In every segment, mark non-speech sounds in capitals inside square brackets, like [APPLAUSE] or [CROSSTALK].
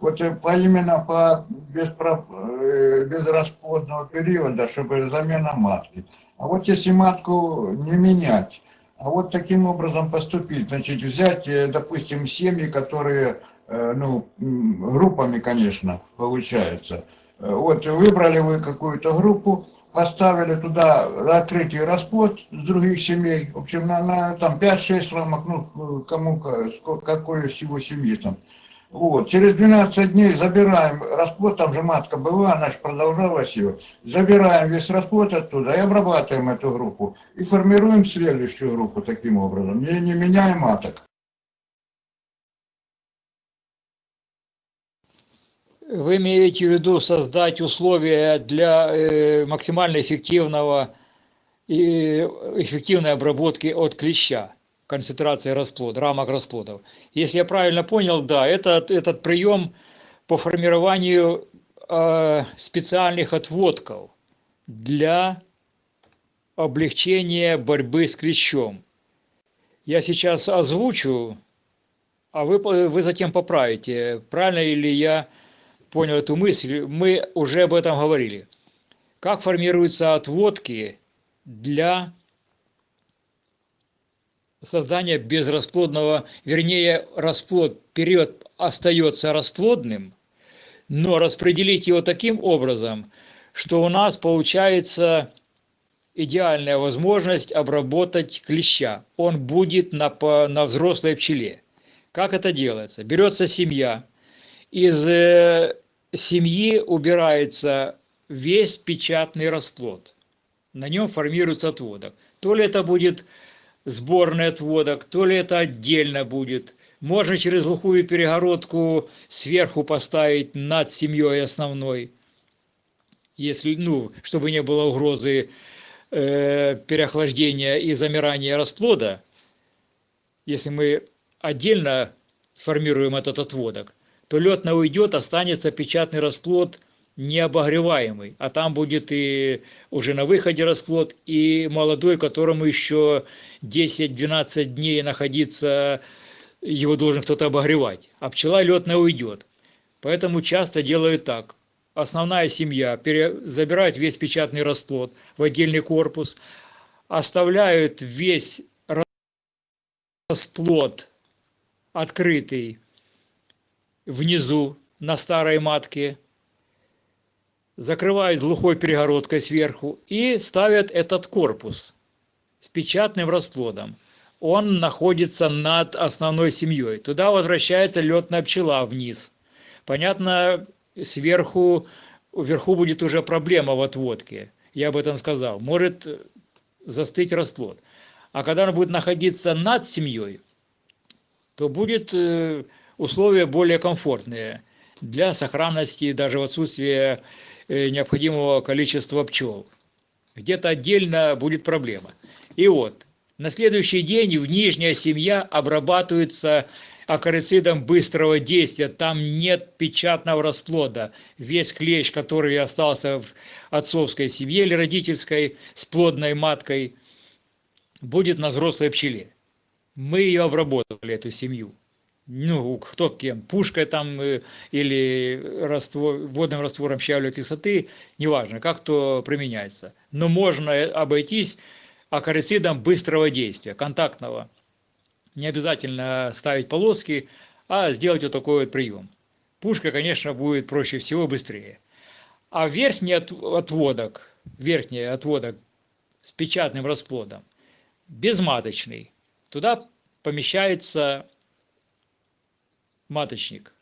Вот э, по именно по беспро- э, безрасплодного периода, чтобы замена матки. А вот если матку не менять, а вот таким образом поступить, значит, взять, э, допустим, семьи, которые, э, ну, группами, конечно, получается. Вот выбрали вы какую-то группу, поставили туда открытый расплод с других семей, в общем, на, на там 5-6 рамок, ну, кому, сколько, какой всего семьи там. Вот, через 12 дней забираем расплод, там же матка была, она же продолжалась ее. Забираем весь расплод оттуда и обрабатываем эту группу. И формируем следующую группу таким образом, не, не меняя маток. Вы имеете в виду создать условия для э, максимально эффективного и эффективной обработки от клеща, концентрации расплод, рамок расплодов. Если я правильно понял, да, это, этот прием по формированию э, специальных отводков для облегчения борьбы с клещом. Я сейчас озвучу, а вы, вы затем поправите, правильно ли я понял эту мысль, мы уже об этом говорили. Как формируются отводки для создания безрасплодного, вернее, расплод, период остается расплодным, но распределить его таким образом, что у нас получается идеальная возможность обработать клеща. Он будет на, на взрослой пчеле. Как это делается? Берется семья, из э, семьи убирается весь печатный расплод. На нем формируется отводок. То ли это будет сборный отводок, то ли это отдельно будет. Можно через глухую перегородку сверху поставить над семьей основной, если, ну, чтобы не было угрозы э, переохлаждения и замирания расплода. Если мы отдельно сформируем этот отводок, то лед на уйдет, останется печатный расплод необогреваемый, а там будет и уже на выходе расплод, и молодой, которому еще 10-12 дней находиться, его должен кто-то обогревать, а пчела летная уйдет. Поэтому часто делают так. Основная семья забирает весь печатный расплод в отдельный корпус, оставляют весь расплод открытый внизу на старой матке, закрывают глухой перегородкой сверху и ставят этот корпус с печатным расплодом. Он находится над основной семьей. Туда возвращается летная пчела вниз. Понятно, сверху, вверху будет уже проблема в отводке. Я об этом сказал. Может застыть расплод. А когда он будет находиться над семьей, то будет э, условия более комфортные для сохранности даже в отсутствии э, необходимого количества пчел. Где-то отдельно будет проблема. И вот, на следующий день в нижняя семья обрабатывается акарицидом быстрого действия. Там нет печатного расплода. Весь клещ, который остался в отцовской семье или родительской с плодной маткой, будет на взрослой пчеле. Мы ее обработали, эту семью ну, кто кем, пушкой там э, или раствор, водным раствором щавлевой кислоты, неважно, как то применяется. Но можно обойтись акарицидом быстрого действия, контактного. Не обязательно ставить полоски, а сделать вот такой вот прием. Пушка, конечно, будет проще всего быстрее. А верхний отводок, верхний отводок с печатным расплодом, безматочный, туда помещается маточник.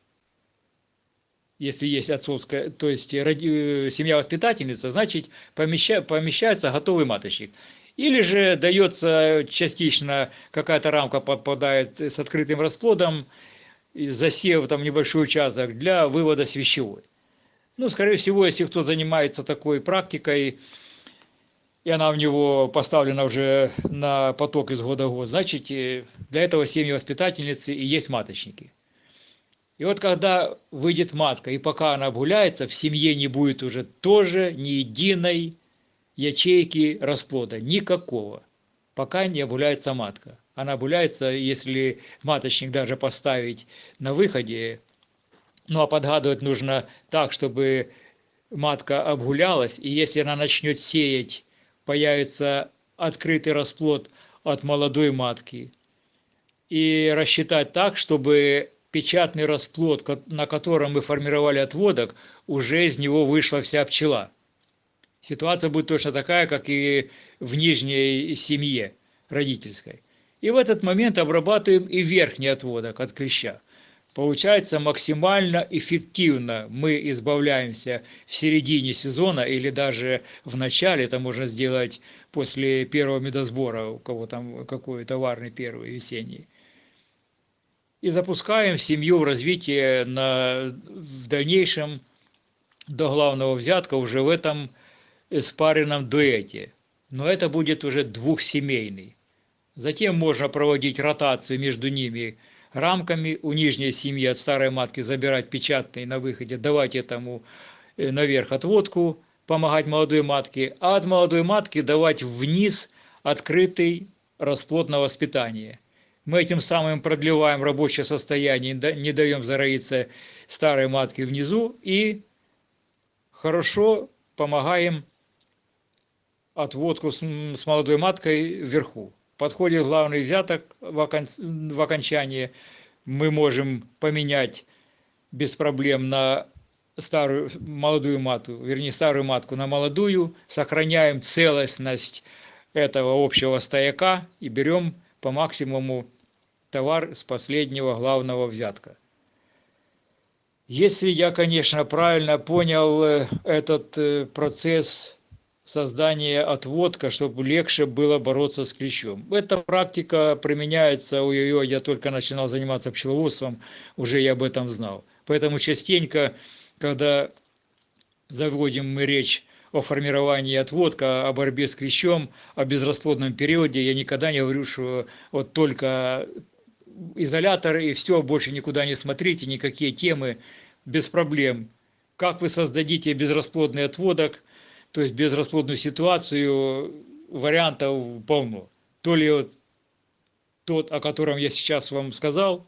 Если есть отцовская, то есть роди, семья воспитательница, значит помеща, помещается готовый маточник. Или же дается частично какая-то рамка попадает с открытым расплодом, засев там небольшой участок для вывода с вещевой. Ну, скорее всего, если кто занимается такой практикой, и она у него поставлена уже на поток из года в год, значит, для этого семьи воспитательницы и есть маточники. И вот когда выйдет матка, и пока она обгуляется, в семье не будет уже тоже ни единой ячейки расплода, никакого, пока не обгуляется матка. Она обгуляется, если маточник даже поставить на выходе, ну а подгадывать нужно так, чтобы матка обгулялась, и если она начнет сеять, появится открытый расплод от молодой матки. И рассчитать так, чтобы печатный расплод, на котором мы формировали отводок, уже из него вышла вся пчела. Ситуация будет точно такая, как и в нижней семье родительской. И в этот момент обрабатываем и верхний отводок от клеща. Получается максимально эффективно мы избавляемся в середине сезона или даже в начале, это можно сделать после первого медосбора, у кого там какой товарный первый весенний и запускаем семью в развитие на, в дальнейшем до главного взятка уже в этом спаренном дуэте. Но это будет уже двухсемейный. Затем можно проводить ротацию между ними рамками. У нижней семьи от старой матки забирать печатный на выходе, давать этому э, наверх отводку, помогать молодой матке, а от молодой матки давать вниз открытый расплод на воспитание – мы этим самым продлеваем рабочее состояние, не даем зароиться старой матке внизу и хорошо помогаем отводку с, молодой маткой вверху. Подходит главный взяток в, в окончании, мы можем поменять без проблем на старую молодую матку, вернее старую матку на молодую, сохраняем целостность этого общего стояка и берем по максимуму товар с последнего главного взятка. Если я, конечно, правильно понял э, этот э, процесс создания отводка, чтобы легче было бороться с клещом. Эта практика применяется у ее, я только начинал заниматься пчеловодством, уже я об этом знал. Поэтому частенько, когда заводим мы речь о формировании отводка, о борьбе с клещом, о безрасплодном периоде, я никогда не говорю, что вот только изолятор и все, больше никуда не смотрите, никакие темы, без проблем. Как вы создадите безрасплодный отводок, то есть безрасплодную ситуацию, вариантов полно. То ли вот тот, о котором я сейчас вам сказал,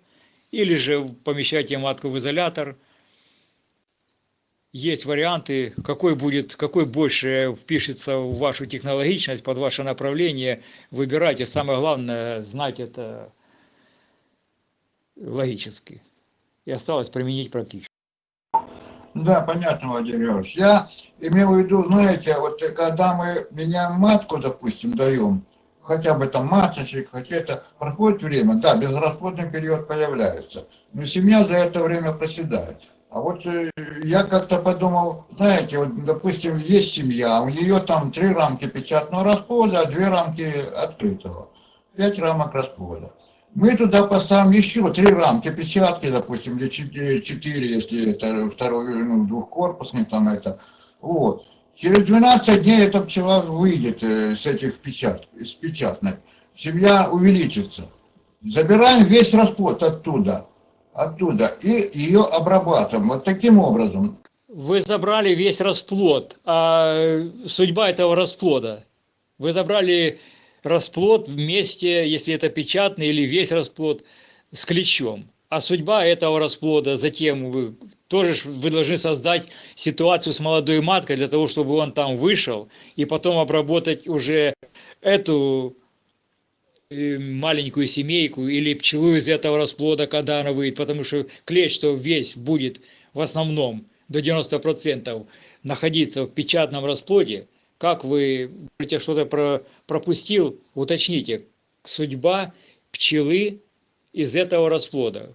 или же помещайте матку в изолятор. Есть варианты, какой будет, какой больше впишется в вашу технологичность, под ваше направление. Выбирайте. Самое главное, знать это логически. И осталось применить практически. Да, понятно, Владимир Ильич. Я имею в виду, знаете, вот когда мы меняем матку, допустим, даем, хотя бы там маточек, хотя это проходит время, да, безрасплодный период появляется, но семья за это время проседает. А вот э, я как-то подумал, знаете, вот, допустим, есть семья, у нее там три рамки печатного расплода, а две рамки открытого. Пять рамок расплода. Мы туда поставим еще три рамки печатки, допустим, или четыре, четыре если это второй, ну, двухкорпусный там это. Вот. Через 12 дней эта пчела выйдет э, с этих печат, с печатной. Семья увеличится. Забираем весь расплод оттуда, оттуда, и ее обрабатываем. Вот таким образом. Вы забрали весь расплод, а судьба этого расплода? Вы забрали расплод вместе, если это печатный или весь расплод, с клещом. А судьба этого расплода, затем вы тоже вы должны создать ситуацию с молодой маткой для того, чтобы он там вышел, и потом обработать уже эту э, маленькую семейку или пчелу из этого расплода, когда она выйдет, потому что клещ, что весь будет в основном до 90% находиться в печатном расплоде, как вы говорите, что-то про, пропустил, уточните, судьба пчелы из этого расплода.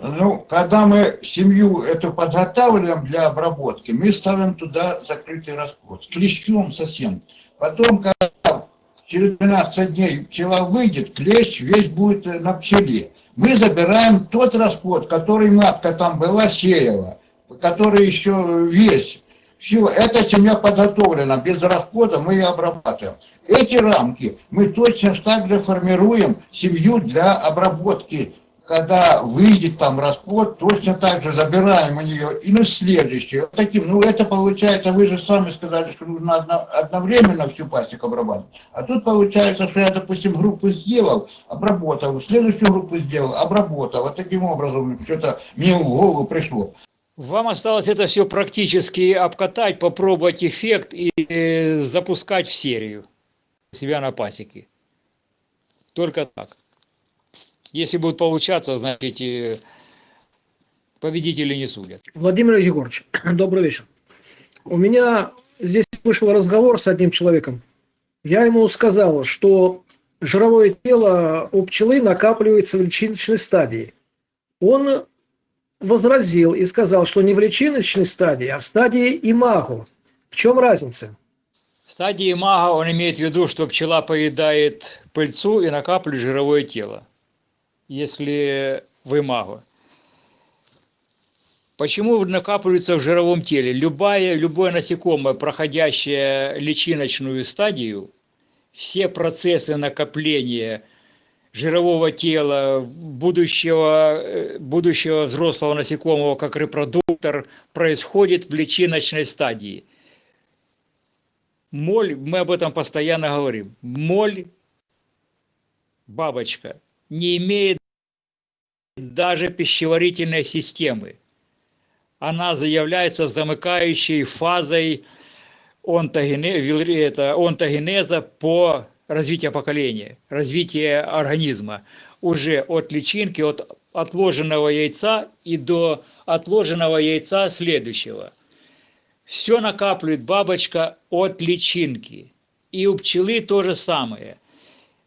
Ну, когда мы семью эту подготавливаем для обработки, мы ставим туда закрытый расплод, с клещом совсем. Потом, когда через 12 дней пчела выйдет, клещ весь будет на пчеле. Мы забираем тот расплод, который матка там была, сеяла который еще весь Все, эта семья подготовлена, без расплода мы ее обрабатываем. Эти рамки мы точно так же формируем семью для обработки. Когда выйдет там расплод, точно так же забираем у нее и на следующее. Вот таким, ну это получается, вы же сами сказали, что нужно одно- одновременно всю пасеку обрабатывать. А тут получается, что я, допустим, группу сделал, обработал, следующую группу сделал, обработал. Вот таким образом что-то мне в голову пришло. Вам осталось это все практически обкатать, попробовать эффект и э, запускать в серию себя на пасеке. Только так. Если будет получаться, значит, э, победители не судят. Владимир Егорович, [CLEARS THROAT] добрый вечер. У меня здесь вышел разговор с одним человеком. Я ему сказал, что жировое тело у пчелы накапливается в личиночной стадии. Он возразил и сказал, что не в личиночной стадии, а в стадии имаго. В чем разница? В стадии мага он имеет в виду, что пчела поедает пыльцу и накапливает жировое тело. Если в имаго. Почему накапливается в жировом теле? Любое, любое насекомое, проходящее личиночную стадию, все процессы накопления жирового тела, будущего, э, будущего взрослого насекомого как репродуктор происходит в личиночной стадии. Моль, мы об этом постоянно говорим, моль, бабочка, не имеет даже пищеварительной системы. Она заявляется замыкающей фазой онтогене- вил- это, онтогенеза по развитию поколения, развития организма. Уже от личинки, от отложенного яйца и до отложенного яйца следующего. Все накапливает бабочка от личинки. И у пчелы то же самое.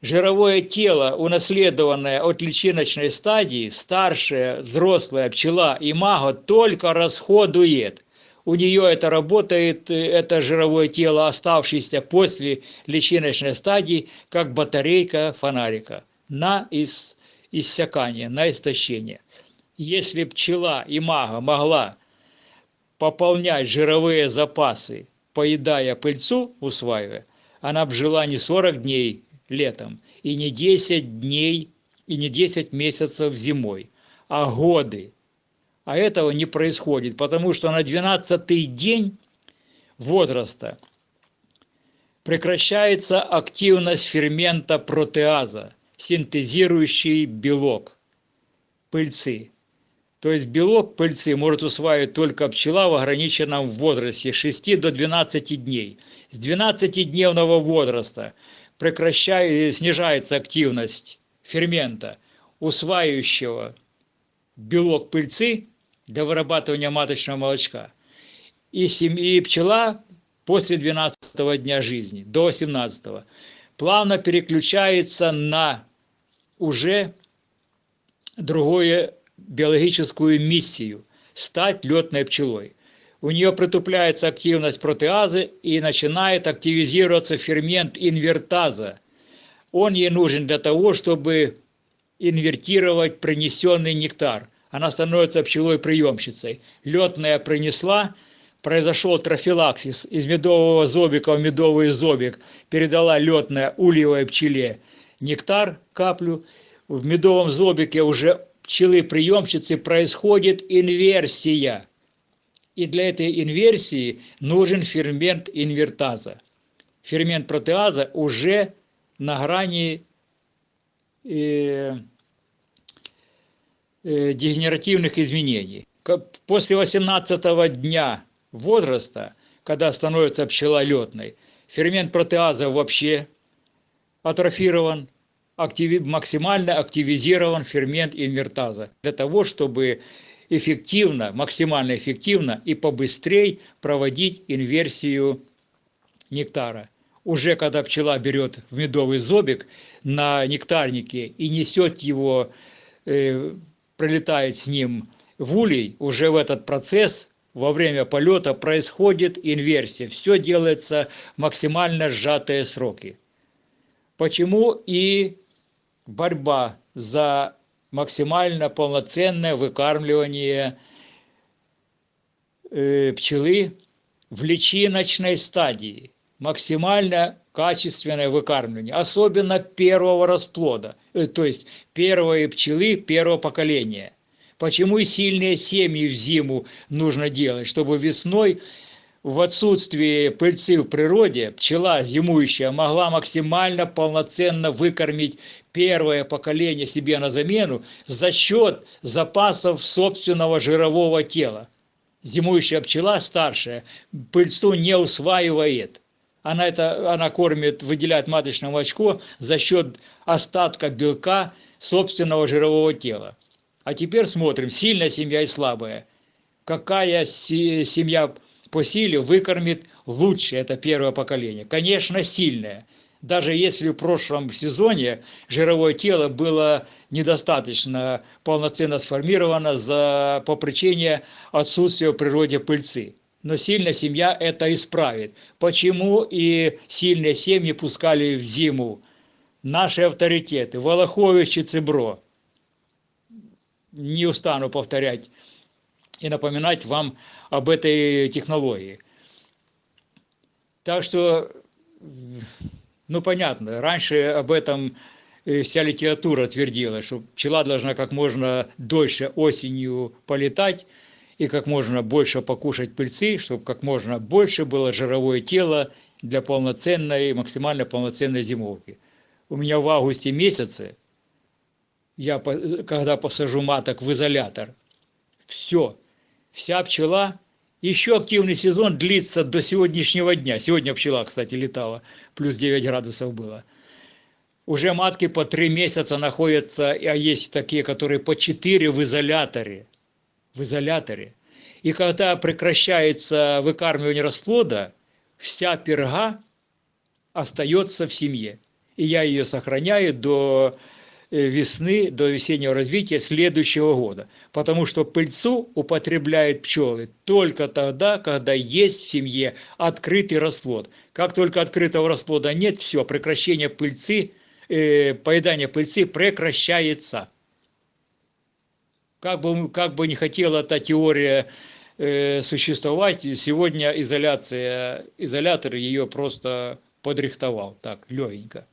Жировое тело, унаследованное от личиночной стадии, старшая взрослая пчела имаго только расходует. У нее это работает, э, это жировое тело, оставшееся после личиночной стадии, как батарейка фонарика на ис- иссякание, на истощение. Если пчела имаго могла пополнять жировые запасы, поедая пыльцу, усваивая, она б жила не 40 дней летом и не 10 дней и не 10 месяцев зимой, а годы. А этого не происходит, потому что на 12-й день возраста прекращается активность фермента протеаза, синтезирующий белок пыльцы. То есть белок пыльцы может усваивать только пчела в ограниченном возрасте с 6 до 12 дней. С 12-дневного возраста прекращает, снижается активность фермента, усваивающего белок пыльцы для вырабатывания маточного молочка. И, сем- и пчела после 12 дня жизни до 18 плавно переключается на уже другую биологическую миссию – стать летной пчелой. У нее притупляется активность протеазы и начинает активизироваться фермент инвертаза. Он ей нужен для того, чтобы инвертировать принесенный нектар. Она становится пчелой-приемщицей. Летная принесла, произошел трофилаксис из медового зобика в медовый зобик, передала летная ульевой пчеле нектар, каплю. В медовом зобике уже пчелы-приемщицы происходит инверсия. И для этой инверсии нужен фермент инвертаза. Фермент протеаза уже на грани э, дегенеративных изменений. После 18 дня возраста, когда становится пчела летной, фермент протеаза вообще атрофирован, активи- максимально активизирован фермент инвертаза для того, чтобы эффективно, максимально эффективно и побыстрее проводить инверсию нектара. Уже когда пчела берет в медовый зобик на нектарнике и несет его, э, прилетает с ним в улей, уже в этот процесс во время полета происходит инверсия. Все делается максимально сжатые сроки. Почему и борьба за максимально полноценное выкармливание э, пчелы в личиночной стадии. Максимально качественное выкармливание, особенно первого расплода, э, то есть первой пчелы первого поколения. Почему и сильные семьи в зиму нужно делать, чтобы весной в отсутствии пыльцы в природе пчела зимующая могла максимально полноценно выкормить первое поколение себе на замену за счет запасов собственного жирового тела. Зимующая пчела старшая пыльцу не усваивает она, это, она кормит, выделяет маточное молочко за счет остатка белка собственного жирового тела. А теперь смотрим, сильная семья и слабая. Какая семья по силе выкормит лучше это первое поколение? Конечно, сильная. Даже если в прошлом сезоне жировое тело было недостаточно полноценно сформировано за, по причине отсутствия в природе пыльцы но сильная семья это исправит. Почему и сильные семьи пускали в зиму? Наши авторитеты, Волохович и Цибро. Не устану повторять и напоминать вам об этой технологии. Так что, ну понятно, раньше об этом вся литература твердила, что пчела должна как можно дольше осенью полетать, и как можно больше покушать пыльцы, чтобы как можно больше было жировое тело для полноценной, максимально полноценной зимовки. У меня в августе месяце, я когда посажу маток в изолятор, все, вся пчела, еще активный сезон длится до сегодняшнего дня. Сегодня пчела, кстати, летала, плюс 9 градусов было. Уже матки по 3 месяца находятся, а есть такие, которые по 4 в изоляторе в изоляторе. И когда прекращается выкармливание расплода, вся перга остается в семье. И я ее сохраняю до э, весны, до весеннего развития следующего года. Потому что пыльцу употребляют пчелы только тогда, когда есть в семье открытый расплод. Как только открытого расплода нет, все, прекращение пыльцы, э, поедание пыльцы прекращается как бы, как бы не хотела эта теория э, существовать, сегодня изоляция, изолятор ее просто подрихтовал так, легенько.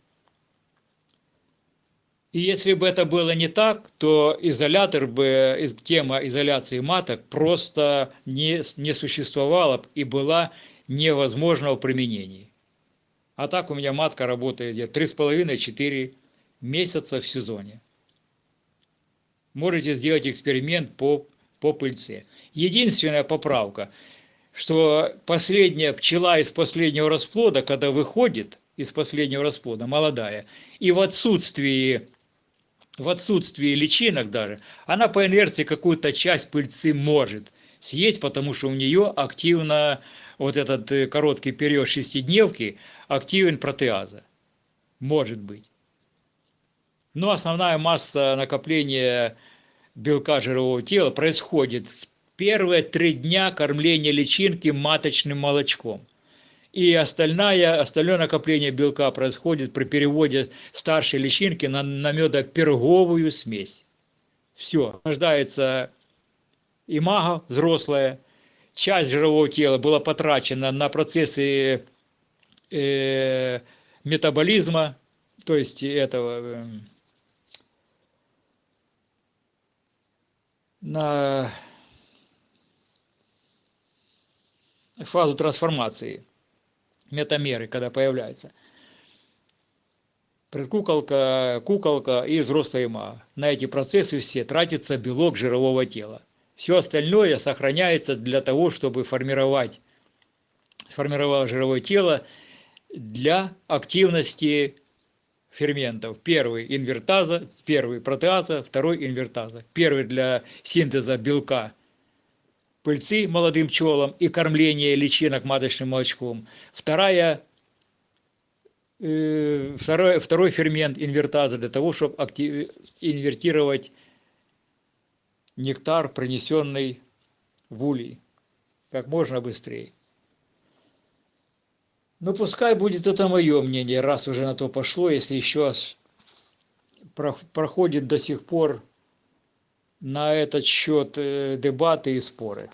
И если бы это было не так, то изолятор бы, тема изоляции маток просто не, не существовала и была невозможна в применении. А так у меня матка работает где 3,5-4 месяца в сезоне можете сделать эксперимент по, по пыльце. Единственная поправка, что последняя пчела из последнего расплода, когда выходит из последнего расплода, молодая, и в отсутствии в отсутствии личинок даже, она по инерции какую-то часть пыльцы может съесть, потому что у нее активно вот этот э, короткий период шестидневки активен протеаза. Может быть. Но основная масса накопления белка жирового тела происходит в первые три дня кормления личинки маточным молочком. И остальное, остальное накопление белка происходит при переводе старшей личинки на, на медоперговую смесь. Все, рождается имага взрослая, часть жирового тела была потрачена на процессы э, метаболизма, то есть этого э, на фазу трансформации, метамеры, когда появляется. Предкуколка, куколка и взрослая ма. На эти процессы все тратится белок жирового тела. Все остальное сохраняется для того, чтобы формировать, сформировать жировое тело для активности ферментов. Первый инвертаза, первый протеаза, второй инвертаза. Первый для синтеза белка пыльцы молодым пчелам и кормления личинок маточным молочком. Вторая, э, второй, второй фермент инвертаза для того, чтобы актив, инвертировать нектар, принесенный в улей, как можно быстрее. Ну, пускай будет это мое мнение, раз уже на то пошло, если еще проходит до сих пор на этот счет э, дебаты и споры.